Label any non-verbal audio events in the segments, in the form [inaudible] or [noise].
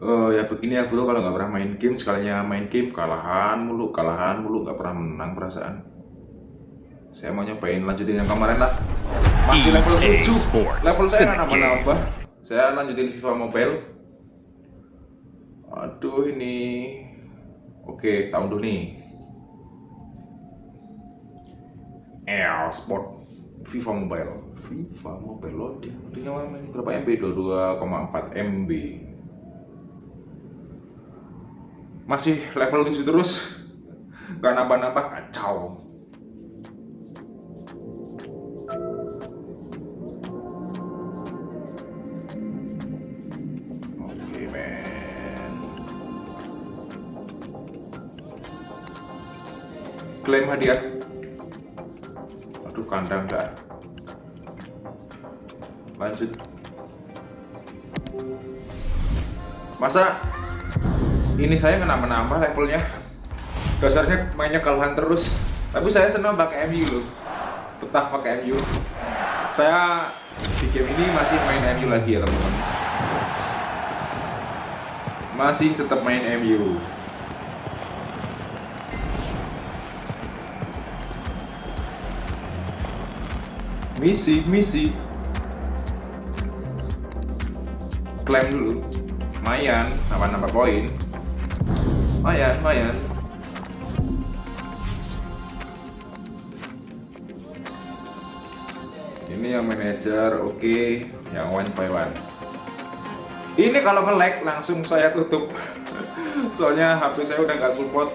Oh ya begini ya bro kalau nggak pernah main game sekalinya main game kalahan mulu kalahan mulu nggak pernah menang perasaan. Saya mau nyobain lanjutin yang kemarin lah. Masih level 7. Level saya nggak nambah-nambah. Saya lanjutin FIFA Mobile. Aduh ini. Oke, tahun dulu nih. El Sport FIFA Mobile. FIFA Mobile loading. Loadingnya berapa MB? 22,4 MB. Masih level 7 terus. Gak nambah-nambah kacau. Klaim hadiah. Aduh kandang gak lanjut. Masa ini saya kena menambah levelnya. Dasarnya mainnya kalahan terus. Tapi saya senang pakai MU loh. Betah pakai MU saya di game ini masih main MU lagi ya teman-teman. Masih tetap main MU misi misi. Klaim dulu. Lumayan nambah-nambah poin lumayan lumayan. Ini yang manajer oke. Okay. yang one by one. Ini kalau nge-lag langsung saya tutup. [laughs] Soalnya HP saya udah nggak support.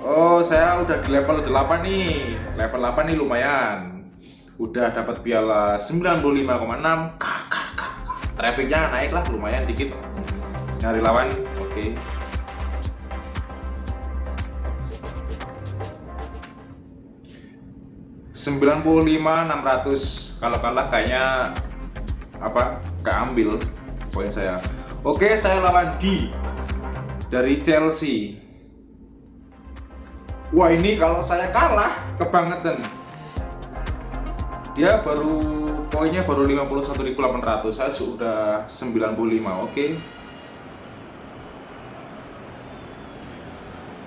Oh saya udah di level 8 nih. Level 8 nih lumayan. Udah dapat piala 95,6 trafficnya naik lah lumayan dikit. Nyari lawan oke. okay. 600 kalau kalah kayaknya apa keambil poin saya. Oke saya lawan D dari Chelsea. Wah ini kalau saya kalah kebangetan. Dia baru poinnya baru 51.800 saya sudah 95 oke.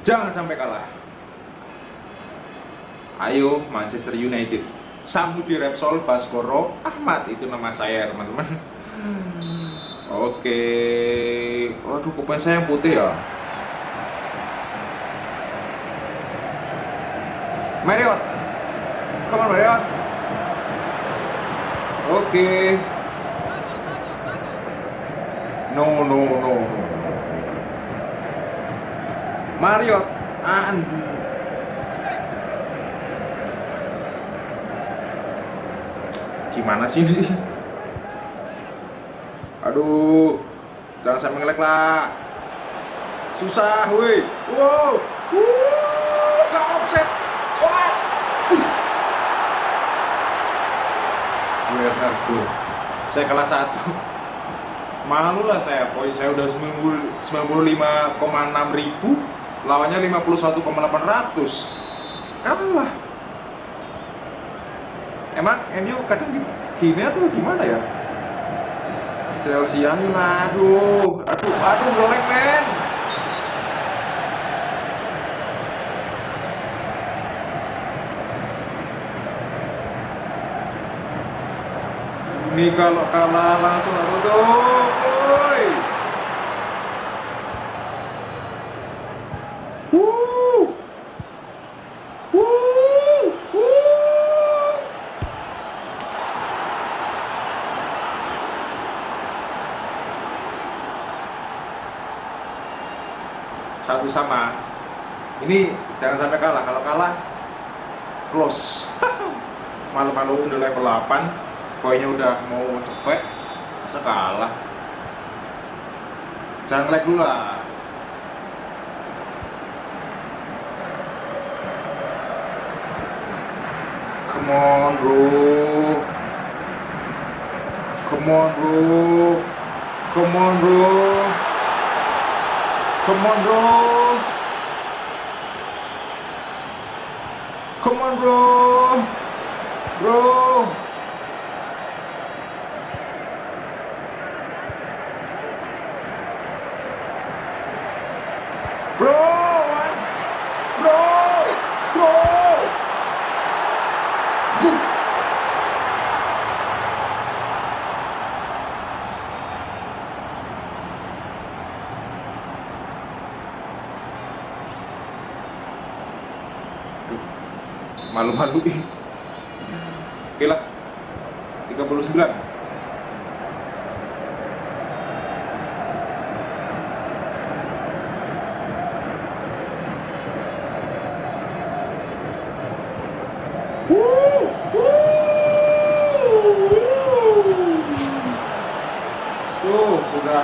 Jangan sampai kalah Ayo Manchester United. Samudi Repsol Baskoro Ahmad. Itu nama saya teman-teman. Oke. Waduh kupon saya yang putih ya. Marriott. Come on Marriott. Oke. No no no Marriott. Ah, gimana sih ini? Aduh jangan sampai ngelek lah susah woi. Wow. Wuh gak offset. Wah. Bernardo saya kelas satu. Malu lah saya poin saya udah 95,6 ribu lawannya 51,800 kalah emang MU kadang gini atau gimana ya Chelsea aduh aduh aduh ngelek men. Ini kalau kalah langsung aku tuh satu sama. Ini jangan sampai kalah. Kalau kalah close. [laughs] Malu-malu udah level 8 poinnya udah mau cepet. Masa kalah? Jangan lag dulu lah. Come on bro. Come on bro. Come on bro Come on, bro. Come on, bro. Bro. Bro, what? Bro, bro. Duh. Duh. Malu-maluin. Oke lah. 39. Tuh, udah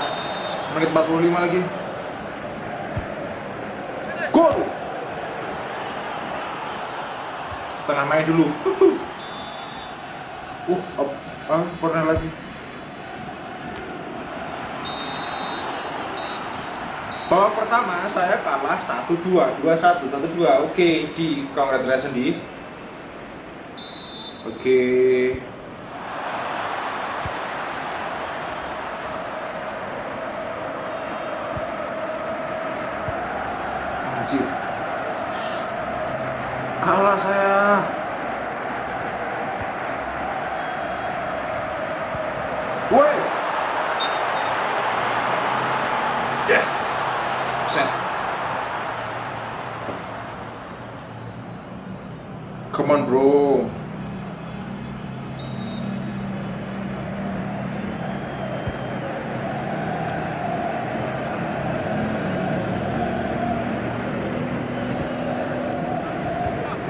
menit 45 lagi. Setengah main dulu. Uh, up, ah, corner lagi. Babak pertama saya kalah 1-2, 2-1, 1-2. Oke, di congratulations di. Oke. Anjir. Kalah saya. Woi. Yes. Set. Come on, bro.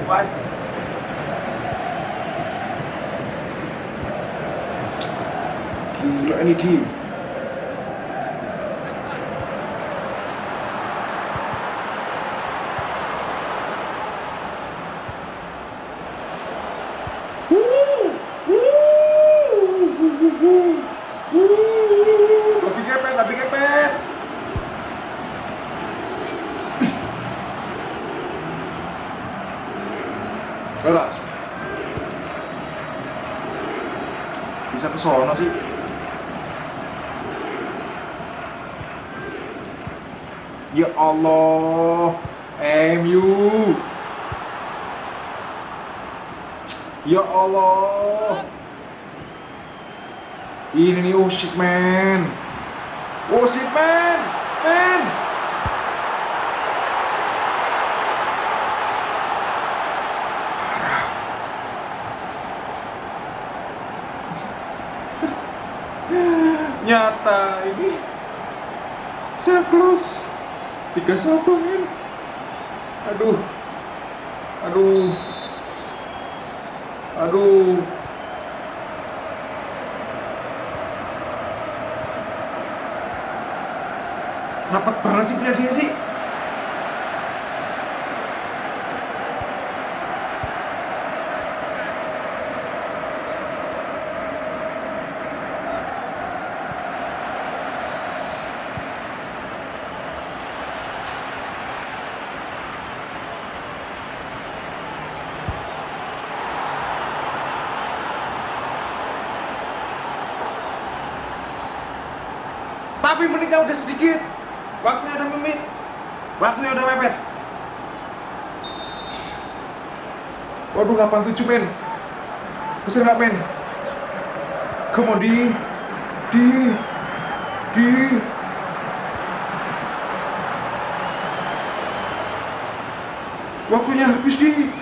quay kỳ loại đi thi Woo! Woo! Woo! Woo! Bisa ke sono sih. Ya Allah, MU. Ya Allah. Ini nih, oh shit man. Oh shit man, man. Nyata ini. Close. 31 men. Aduh. Aduh. Aduh. Rapat banget sih dia sih. Tapi menitnya udah sedikit. Waktunya udah memit. Waktunya udah mepet. Waduh 87 men. Bisa nggak men? Come on di. Di. Di. Waktunya habis di.